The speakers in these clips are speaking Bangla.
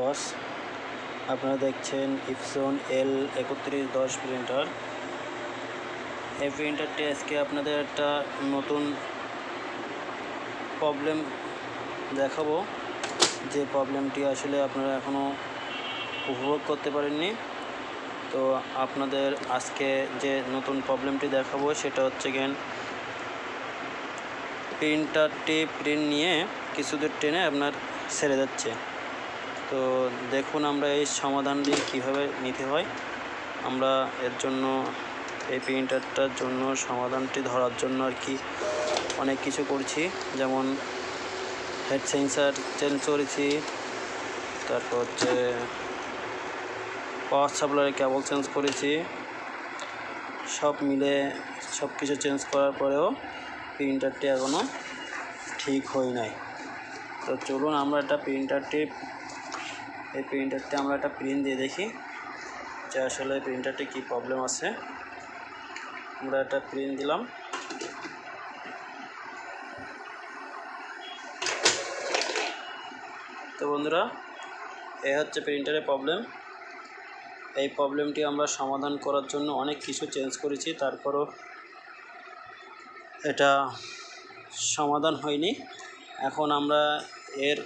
বস আপনারা দেখছেন ইপসন এল একত্রিশ দশ প্রিন্টার এই প্রিন্টারটি আজকে আপনাদের একটা নতুন প্রবলেম দেখাবো। যে প্রবলেমটি আসলে আপনারা এখনও উপভোগ করতে পারেননি। তো আপনাদের আজকে যে নতুন প্রবলেমটি দেখাবো, সেটা হচ্ছে গেন প্রিন্টারটি প্রিন্ট নিয়ে কিছু দূর আপনার ছেড়ে যাচ্ছে। তো দেখুন আমরা এই সমাধানটি কীভাবে নিতে হয়। আমরা এর জন্য, এই প্রিন্টারটার জন্য, সমাধানটি ধরার জন্য আর কি অনেক কিছু করছি। যেমন হেড সেন্সার চেঞ্জ করেছি, তারপর হচ্ছে পাওয়ার সাপ্লাইয়ের কেবল চেঞ্জ করেছি। সব মিলে সব কিছু চেঞ্জ করার পরেও প্রিন্টারটি এখনও ঠিক হয় নাই। তো চলুন আমরা একটা প্রিন্টারটি এই প্রিন্টারটি আমরা একটা প্রিন্ট দিয়ে দেখি যে আসলে প্রিন্টারটি কী প্রবলেম আছে। আমরা একটা প্রিন্ট দিলাম। তো বন্ধুরা, এ হচ্ছে প্রিন্টারের প্রবলেম এই প্রবলেমটি আমরা সমাধান করার জন্য অনেক কিছু চেঞ্জ করেছি, তারপরও এটা সমাধান হয়নি। এখন আমরা এর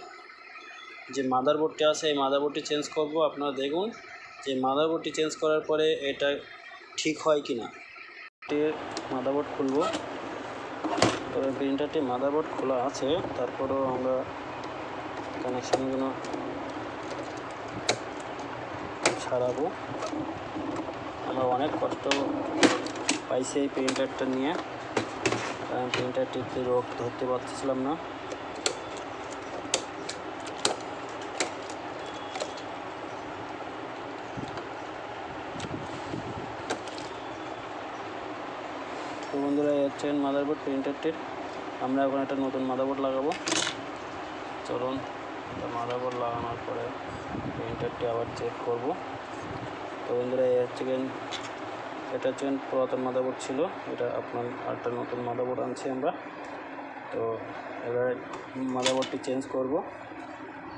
যে মাদারবোর্ডটি আছে, এই মাদারবোর্ডটি চেঞ্জ করব, আপনারা দেখুন যে মাদারবোর্ডটি চেঞ্জ করার পরে এটা ঠিক হয় কি না মাদারবোর্ড খুলব। তবে প্রিন্টারটি মাদারবোর্ড খোলা আছে, তারপরেও আমরা কানেকশানগুলো ছাড়াবো আমরা অনেক কষ্ট পাইছি এই প্রিন্টারটা নিয়ে। কারণ প্রিন্টারটিতে রোগ ধরতে পারতেছিলাম না তো হচ্ছে মাদারবোর্ড প্রিন্টারটির আমরা এখন একটা নতুন মাদারবোর্ড লাগাবো। চলুন মাদারবোর্ড লাগানোর পরে প্রিন্টারটি আবার চেক করব। তো বন্ধুরা এই হচ্ছে এটা হচ্ছে পুরাতন মাদারবোর্ড ছিল। এটা আপনার একটা নতুন মাদারবোর্ড আনছি আমরা। তো এবার মাদারবোর্ডটি চেঞ্জ করব।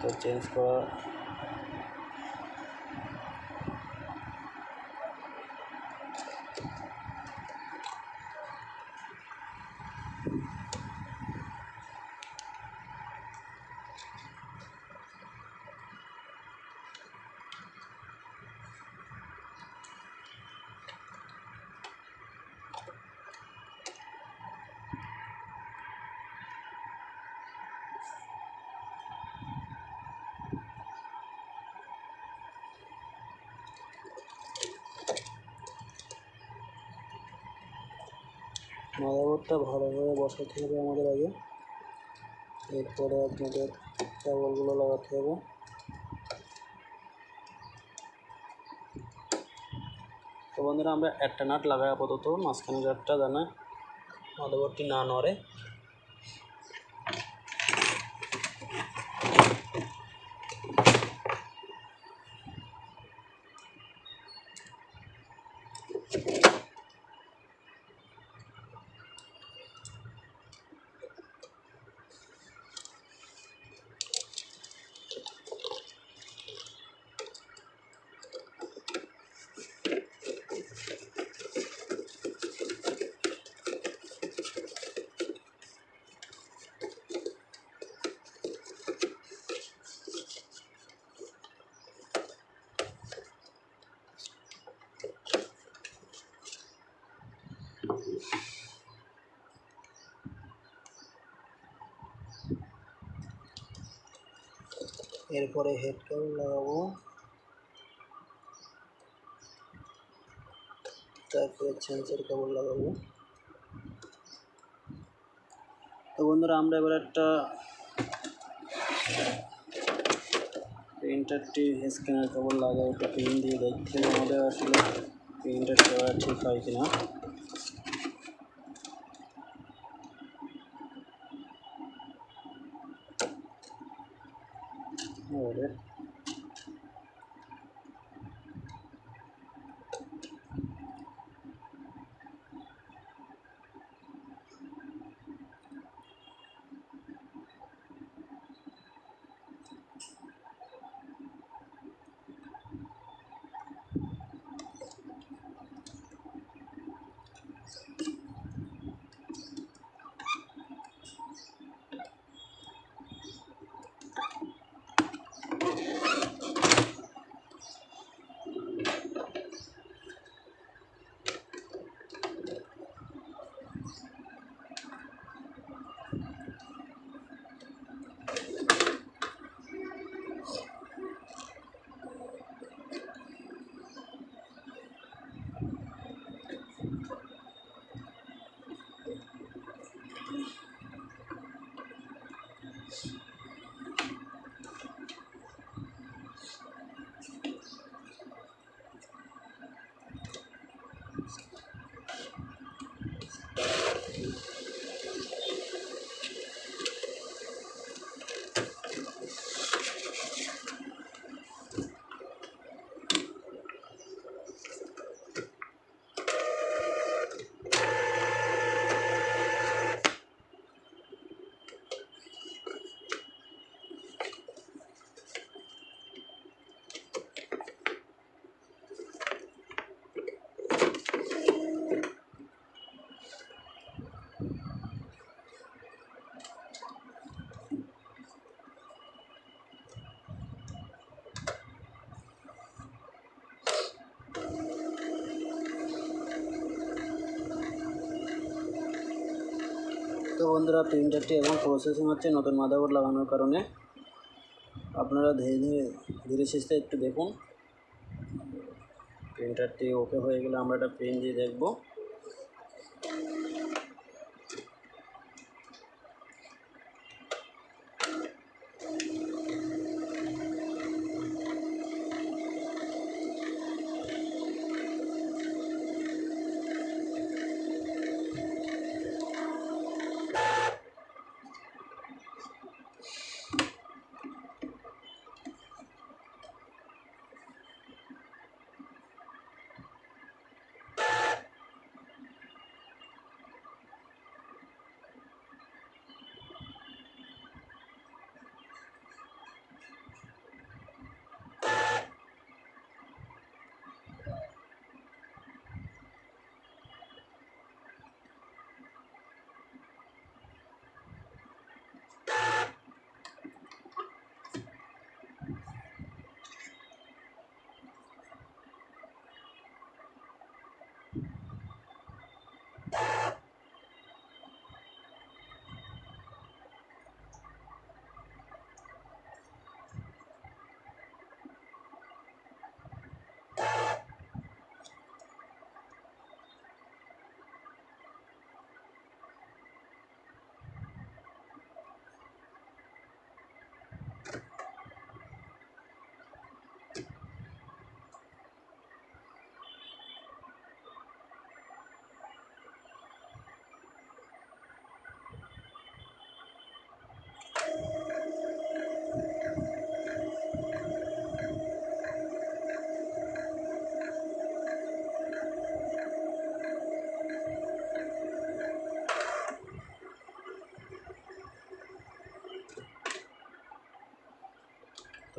তো চেঞ্জ করা মাদারবোর্ডটা ভালোভাবে বসাতে হবে আমাদের আগে। এরপরে আপনাদের কেবলগুলো লাগাতে হবে। তো বন্ধুরা, আমরা একটা নাট লাগাই আপাতত, মাঝখানে নাটটা জানা মাদারবোর্ডটি না নড়ে। এরপরে হেড কেবল লাগাবো। তারপরে সেন্সর কেবল লাগাবো। তো বন্ধুরা, আমরা এবার একটা প্রিন্টারটি স্ক্যানার কেবল লাগাই একটা পিন দিয়ে দেখছি আমাদের আসলে। প্রিন্টারটা ঠিক হয় কিনা। বন্ধুরা প্রিন্টারটি এবং প্রসেসিং হচ্ছে নতুন মাদারবোর্ড লাগানোর কারণে। আপনারা ধীরে ধীরে ধীরে সুস্থে একটু দেখুন। প্রিন্টারটি ওকে হয়ে গেলে আমরা একটা প্রিন্ট দিয়ে দেখব।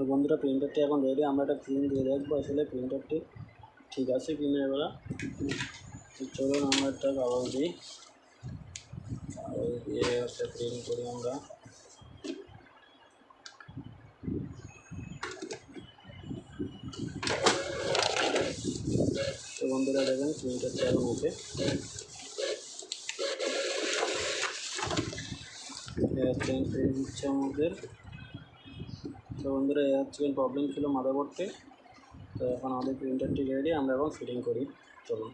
বন্ধুরা প্রিন্টারটি এখন রেডি আমরা একটা প্রিন্ট দিয়ে দেখব। আসলে প্রিন্টারটি ঠিক আছে কি না এবার চলুন, আমরা একটা কাগজ দিই। কাগজ দিয়ে একটা প্রিন্ট করি আমরা। তো বন্ধুরা, দেখেন প্রিন্টারটা এখন ওকে। প্রিন্ট দিচ্ছে আমাদের। তো বন্ধুরা এই হচ্ছে প্রবলেম ছিল মাদারবোর্ডে তো। এখন আমাদের প্রিন্টারটি রেডি আমরা এখন ফিটিং করি। চলুন।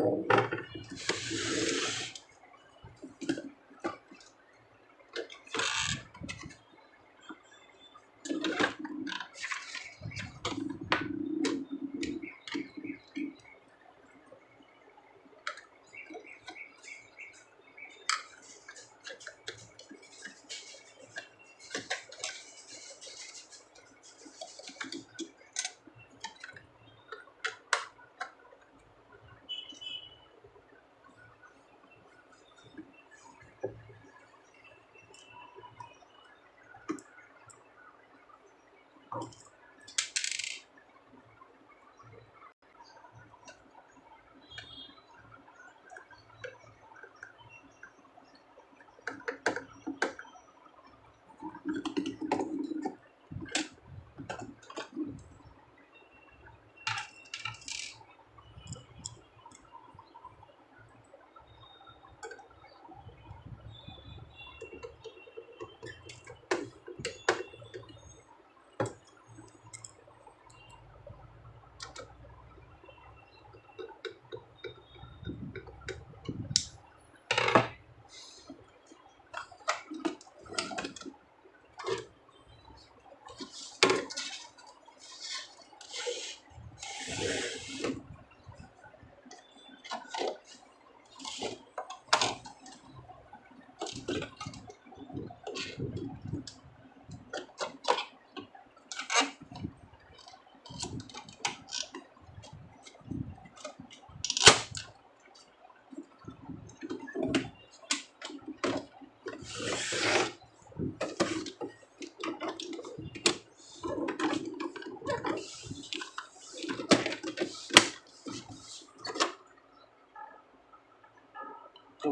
どうも。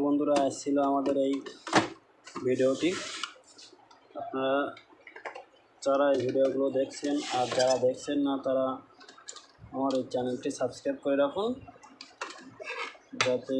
বন্ধুরা এসেছিল আমাদের এই ভিডিওটি। আপনারা যারা এই ভিডিওগুলো দেখছেন আর যারা দেখছেন না, তারা আমার এই চ্যানেলটি সাবস্ক্রাইব করে রাখুন। যাতে